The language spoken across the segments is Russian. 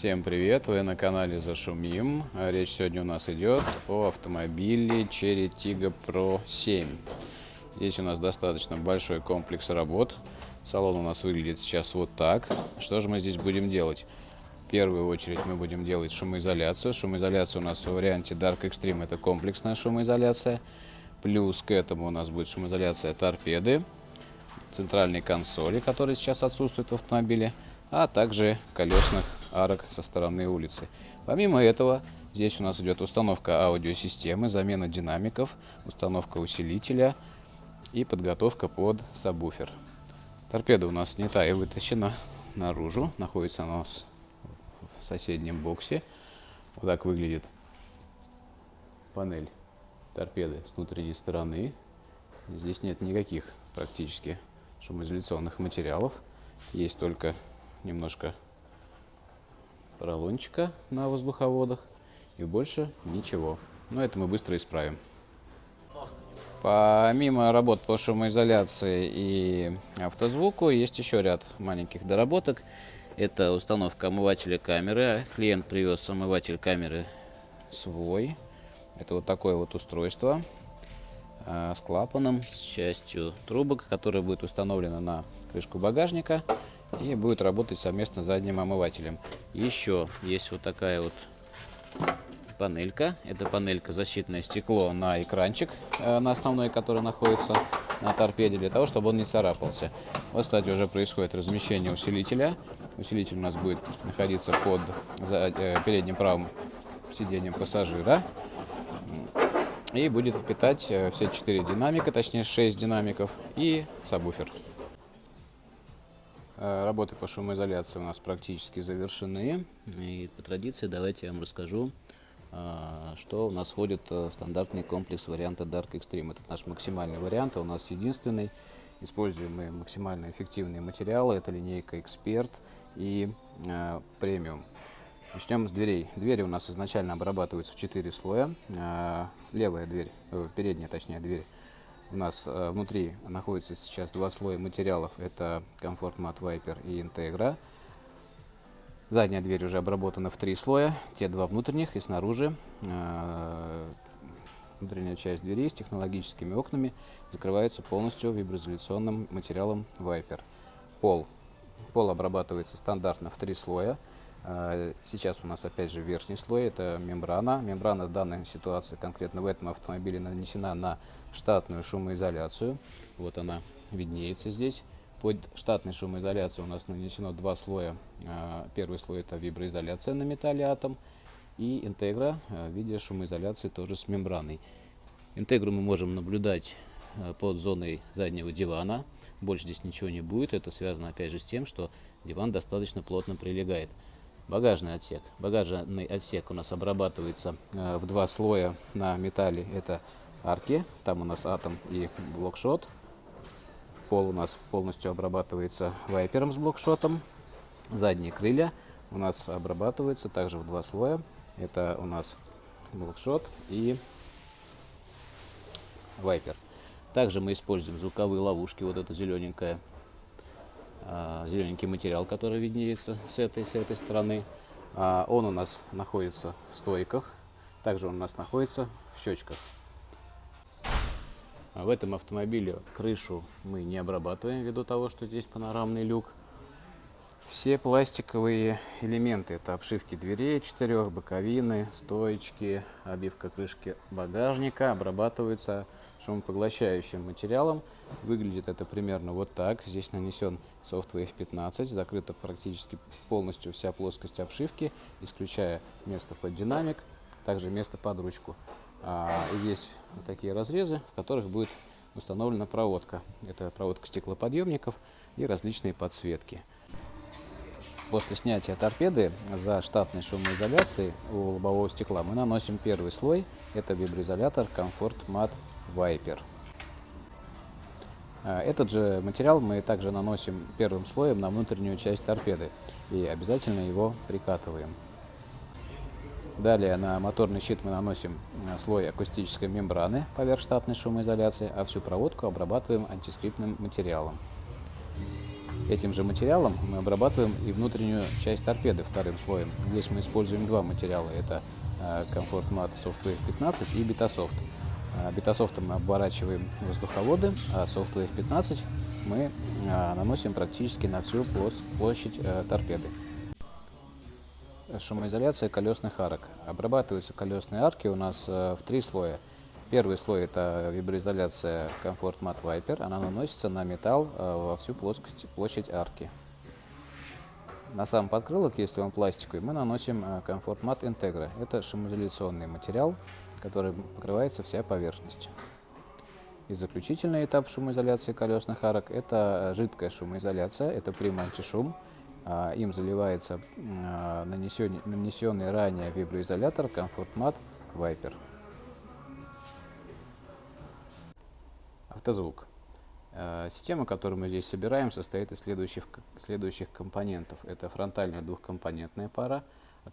Всем привет, вы на канале Зашумим. Речь сегодня у нас идет о автомобиле Cherry Tiggo Pro 7. Здесь у нас достаточно большой комплекс работ. Салон у нас выглядит сейчас вот так. Что же мы здесь будем делать? В первую очередь мы будем делать шумоизоляцию. Шумоизоляция у нас в варианте Dark Extreme это комплексная шумоизоляция. Плюс к этому у нас будет шумоизоляция торпеды, центральной консоли, которая сейчас отсутствует в автомобиле, а также колесных арок со стороны улицы. Помимо этого, здесь у нас идет установка аудиосистемы, замена динамиков, установка усилителя и подготовка под сабвуфер. Торпеда у нас снята и вытащена наружу. Находится она в соседнем боксе. Вот так выглядит панель торпеды с внутренней стороны. Здесь нет никаких практически шумоизоляционных материалов. Есть только немножко поролончика на воздуховодах и больше ничего. Но это мы быстро исправим. Помимо работ по шумоизоляции и автозвуку, есть еще ряд маленьких доработок. Это установка омывателя камеры. Клиент привез омыватель камеры свой. Это вот такое вот устройство а, с клапаном, с частью трубок, которая будет установлена на крышку багажника и будет работать совместно с задним омывателем. Еще есть вот такая вот панелька. Это панелька защитное стекло на экранчик, э, на основной, который находится на торпеде, для того, чтобы он не царапался. Вот, кстати, уже происходит размещение усилителя. Усилитель у нас будет находиться под э, передним правым сиденьем пассажира. И будет питать э, все четыре динамика, точнее 6 динамиков и сабвуфер. Э, работы по шумоизоляции у нас практически завершены. И по традиции давайте я вам расскажу, э, что у нас входит в стандартный комплекс варианта Dark Extreme. Это наш максимальный вариант, а у нас единственный. Используем мы максимально эффективные материалы. Это линейка Expert и э, Premium. Начнем с дверей. Двери у нас изначально обрабатываются в 4 слоя. Левая дверь, передняя точнее дверь у нас э, внутри находится сейчас два слоя материалов. Это комфорт мат Viper и Integra. Задняя дверь уже обработана в три слоя. Те два внутренних и снаружи. Э, внутренняя часть двери с технологическими окнами закрывается полностью виброизоляционным материалом Viper. Пол. Пол обрабатывается стандартно в три слоя. А, сейчас у нас опять же верхний слой, это мембрана. Мембрана в данной ситуации, конкретно в этом автомобиле, нанесена на штатную шумоизоляцию. Вот она виднеется здесь. Под штатной шумоизоляцией у нас нанесено два слоя. А, первый слой это виброизоляция на металле атом и интегра а, в виде шумоизоляции тоже с мембраной. Интегру мы можем наблюдать под зоной заднего дивана. Больше здесь ничего не будет. Это связано опять же с тем, что диван достаточно плотно прилегает. Багажный отсек. Багажный отсек у нас обрабатывается э, в два слоя на металле. Это арки, там у нас атом и блокшот. Пол у нас полностью обрабатывается вайпером с блокшотом. Задние крылья у нас обрабатываются также в два слоя. Это у нас блокшот и вайпер. Также мы используем звуковые ловушки, вот эта зелененькая зелененький материал, который виднеется с этой, с этой стороны. А, он у нас находится в стойках, также он у нас находится в щечках. В этом автомобиле крышу мы не обрабатываем ввиду того, что здесь панорамный люк. Все пластиковые элементы, это обшивки дверей четырех, боковины, стоечки, обивка крышки багажника обрабатываются шумопоглощающим материалом. Выглядит это примерно вот так. Здесь нанесен Softwave 15, закрыта практически полностью вся плоскость обшивки, исключая место под динамик, также место под ручку. А, есть вот такие разрезы, в которых будет установлена проводка. Это проводка стеклоподъемников и различные подсветки. После снятия торпеды за штатной шумоизоляцией у лобового стекла мы наносим первый слой. Это виброизолятор Comfort Matte Viper. А, этот же материал мы также наносим первым слоем на внутреннюю часть торпеды и обязательно его прикатываем. Далее на моторный щит мы наносим а, слой акустической мембраны поверх штатной шумоизоляции, а всю проводку обрабатываем антискриптным материалом. Этим же материалом мы обрабатываем и внутреннюю часть торпеды вторым слоем. Здесь мы используем два материала. Это Comfort Mat Software 15 и Betasoft. Бетасофтом мы оборачиваем воздуховоды, а Software 15 мы наносим практически на всю площадь торпеды. Шумоизоляция колесных арок. Обрабатываются колесные арки у нас в три слоя. Первый слой это виброизоляция Comfort Mat Viper. Она наносится на металл во всю плоскость, площадь арки. На сам подкрылок, если он пластиковый, мы наносим Comfort Mat Integra. Это шумоизоляционный материал, который покрывается вся поверхность. И заключительный этап шумоизоляции колесных арок – это жидкая шумоизоляция, это прим антишум. Им заливается нанесенный, нанесенный ранее виброизолятор Comfort Mat Viper. Автозвук. Система, которую мы здесь собираем, состоит из следующих, следующих компонентов. Это фронтальная двухкомпонентная пара,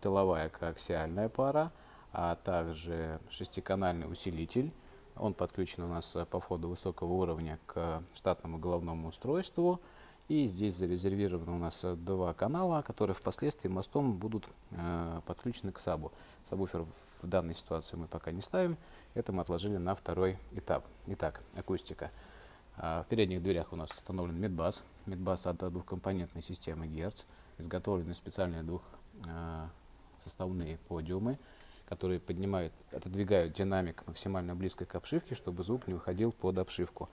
тыловая коаксиальная пара – а также шестиканальный усилитель. Он подключен у нас по входу высокого уровня к штатному головному устройству. И здесь зарезервированы у нас два канала, которые впоследствии мостом будут э, подключены к сабу. Сабвуфер в данной ситуации мы пока не ставим, это мы отложили на второй этап. Итак, акустика. Э, в передних дверях у нас установлен медбас. Медбас от двухкомпонентной системы Герц. Изготовлены специальные двухсоставные подиумы которые поднимают, отодвигают динамик максимально близко к обшивке, чтобы звук не выходил под обшивку.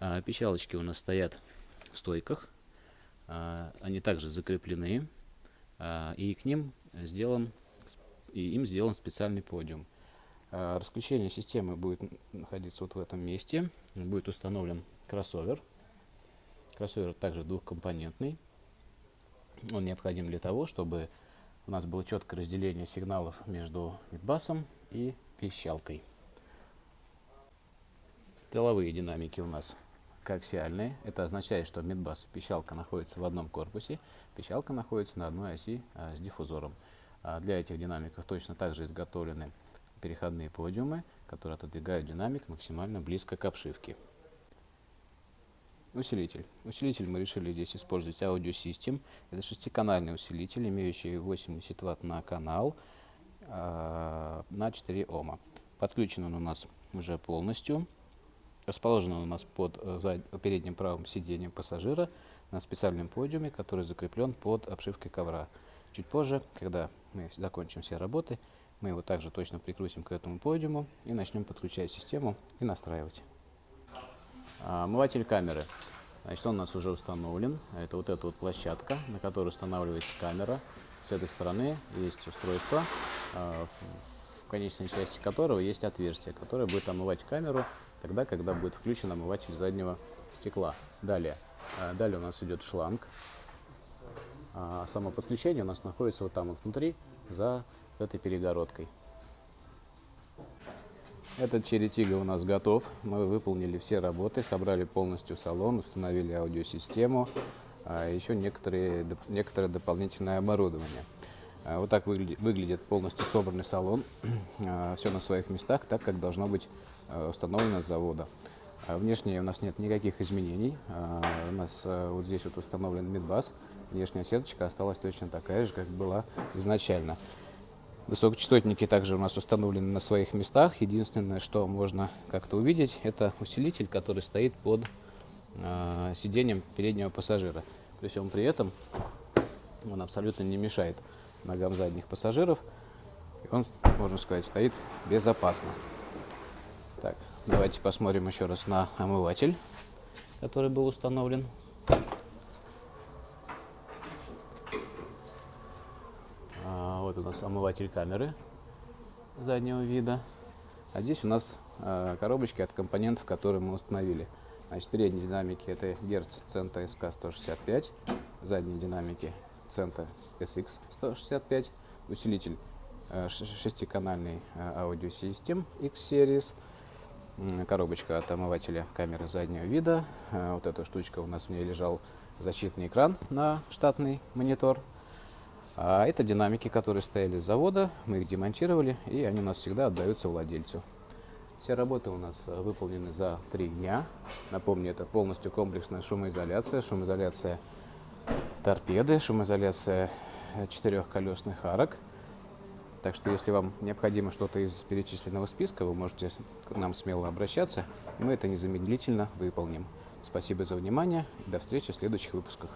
А, печалочки у нас стоят в стойках, а, они также закреплены, а, и к ним сделан, и им сделан специальный подиум. Расключение системы будет находиться вот в этом месте, будет установлен кроссовер. Кроссовер также двухкомпонентный. Он необходим для того, чтобы у нас было четкое разделение сигналов между мидбасом и пищалкой. Тыловые динамики у нас коаксиальные. Это означает, что мидбас и пищалка находятся в одном корпусе, пищалка находится на одной оси а, с диффузором. А для этих динамиков точно также изготовлены переходные подиумы, которые отодвигают динамик максимально близко к обшивке. Усилитель. Усилитель мы решили здесь использовать Audio System. Это шестиканальный усилитель, имеющий 80 Вт на канал э, на 4 Ома. Подключен он у нас уже полностью. Расположен он у нас под э, передним правым сиденьем пассажира на специальном подиуме, который закреплен под обшивкой ковра. Чуть позже, когда мы закончим все работы, мы его также точно прикрутим к этому подиуму и начнем подключать систему и настраивать. А, омыватель камеры. Значит, он у нас уже установлен. Это вот эта вот площадка, на которой устанавливается камера. С этой стороны есть устройство, а, в конечной части которого есть отверстие, которое будет омывать камеру тогда, когда будет включен омыватель заднего стекла. Далее, а, далее у нас идет шланг. Само подключение у нас находится вот там вот внутри, за этой перегородкой. Этот черетига у нас готов. Мы выполнили все работы, собрали полностью салон, установили аудиосистему, а еще некоторые, некоторое дополнительное оборудование. А, вот так выглядит, выглядит полностью собранный салон. А, все на своих местах, так как должно быть установлено с завода. Внешне у нас нет никаких изменений. У нас вот здесь вот установлен мидбас. Внешняя сеточка осталась точно такая же, как была изначально. Высокочастотники также у нас установлены на своих местах. Единственное, что можно как-то увидеть, это усилитель, который стоит под э, сиденьем переднего пассажира. То есть он при этом он абсолютно не мешает ногам задних пассажиров. И он, можно сказать, стоит безопасно. Так, давайте посмотрим еще раз на омыватель, который был установлен. Вот у нас омыватель камеры заднего вида. А здесь у нас э, коробочки от компонентов, которые мы установили. Значит, передние динамики это Герц Цента SK 165, задние динамики Цента SX 165, усилитель э, шестиканальный э, аудиосистем X-Series, коробочка от омывателя камеры заднего вида. Вот эта штучка у нас в ней лежал защитный экран на штатный монитор. А это динамики, которые стояли с завода, мы их демонтировали, и они у нас всегда отдаются владельцу. Все работы у нас э, выполнены за три дня. Напомню, это полностью комплексная шумоизоляция. Шумоизоляция торпеды, шумоизоляция э, четырехколесных арок. Так что, если вам необходимо что-то из перечисленного списка, вы можете к нам смело обращаться, мы это незамедлительно выполним. Спасибо за внимание до встречи в следующих выпусках.